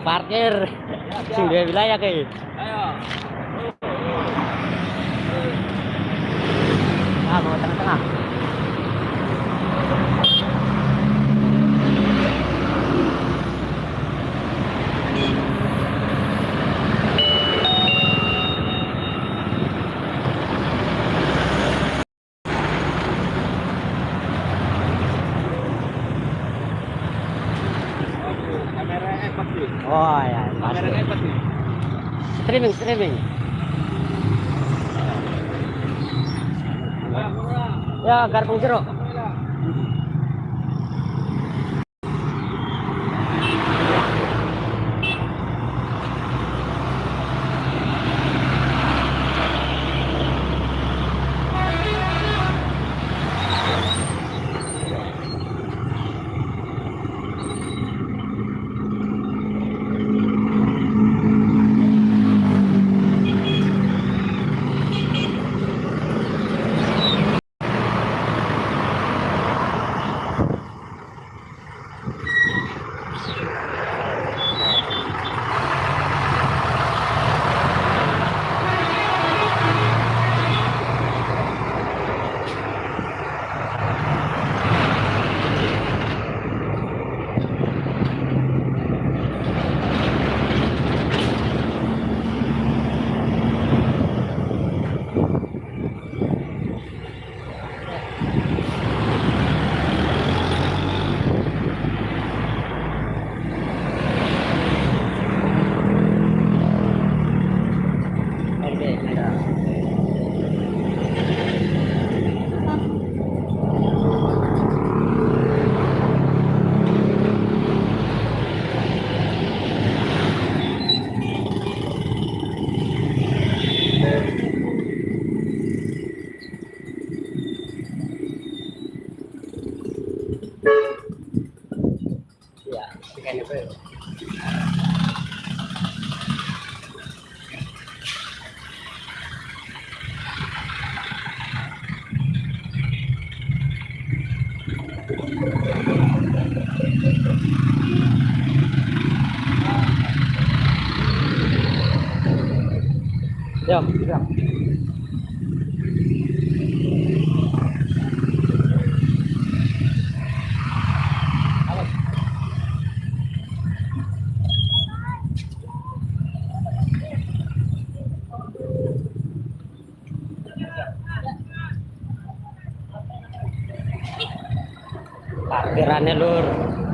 tukang parkir. Sing duwe wilayah kayak ah mau tengah-tengah Oh ya, pasti. Streaming, streaming. Ya, garpung jeruk. Yo, yo. Parkirannya lur.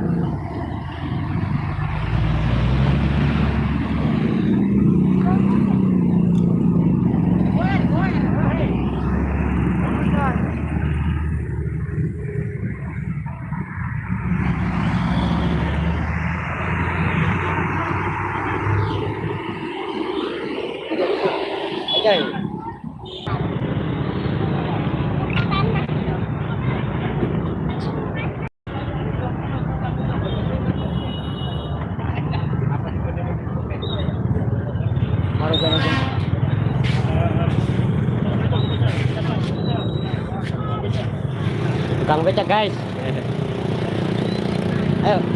Aproveita gás. É. é.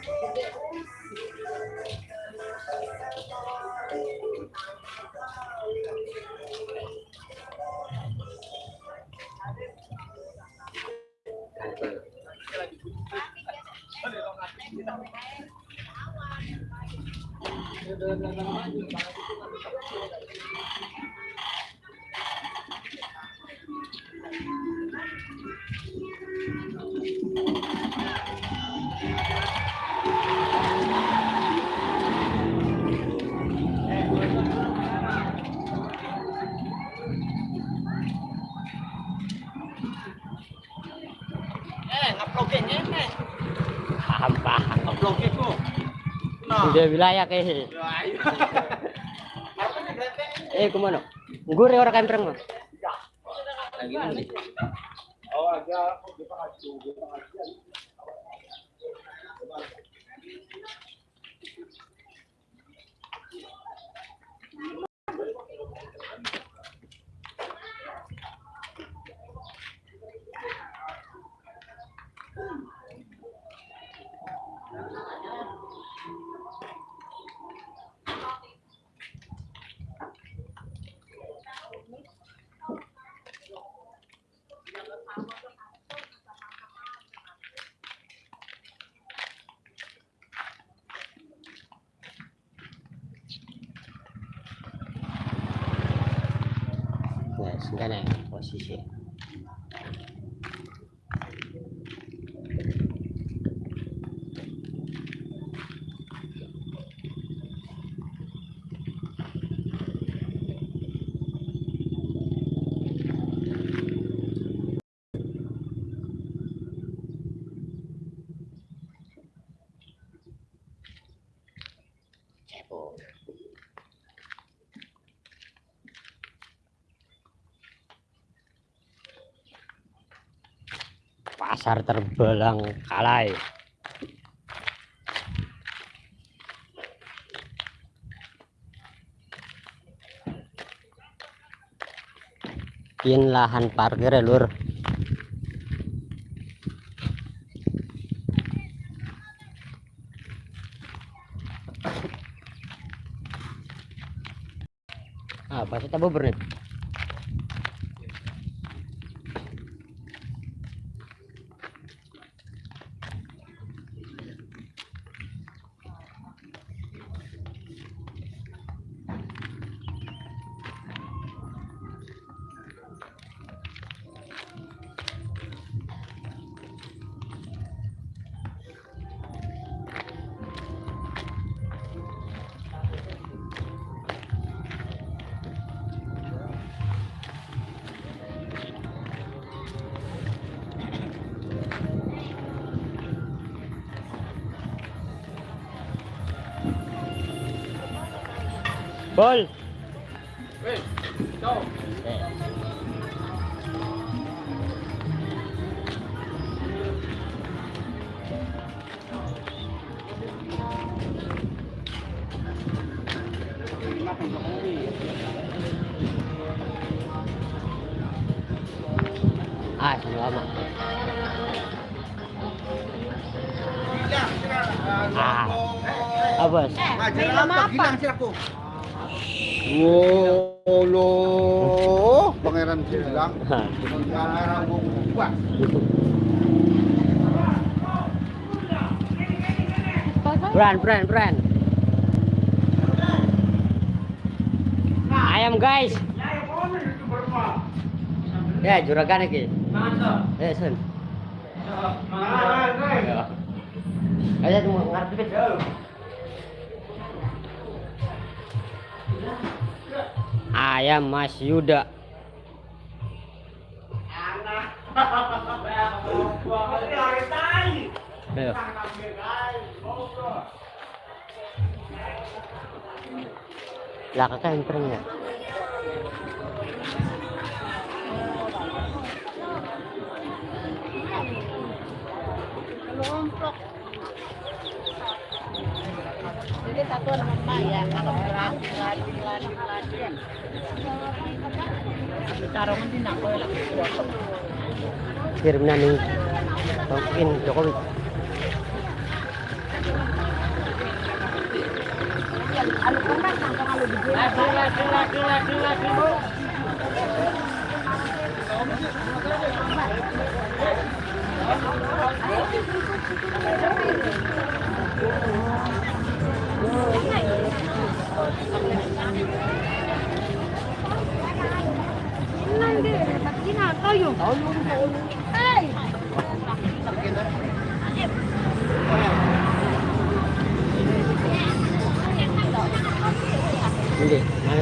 Udah wilayah kayak Eh, ke mana? Gue orang kampreng mah. Lagi. Oh, 你看看我谢谢。Pasar terbelang kalai. Pian lahan parkir ya lur. Ah pasti tabu bernet Bol. Weh, ciao. Eh. Ah, lama. Ah. Ah, bos. Ngajar apa? Wolo, pangeran bilang kamera gua. Brand, brand, brand. Ayam guys. Ya, juragan lagi. Eh, sun. Ya. Ayo tunggu ngarep dikit. Ayam Mas Yuda. Ayo. Wala ka ka, entering nga. Jadi satu nama ya, kalau berani berani berani Kirim na ni Jokowi. Anu pernah Nanti, tapi nak kau yung. Hey. Hindi, mga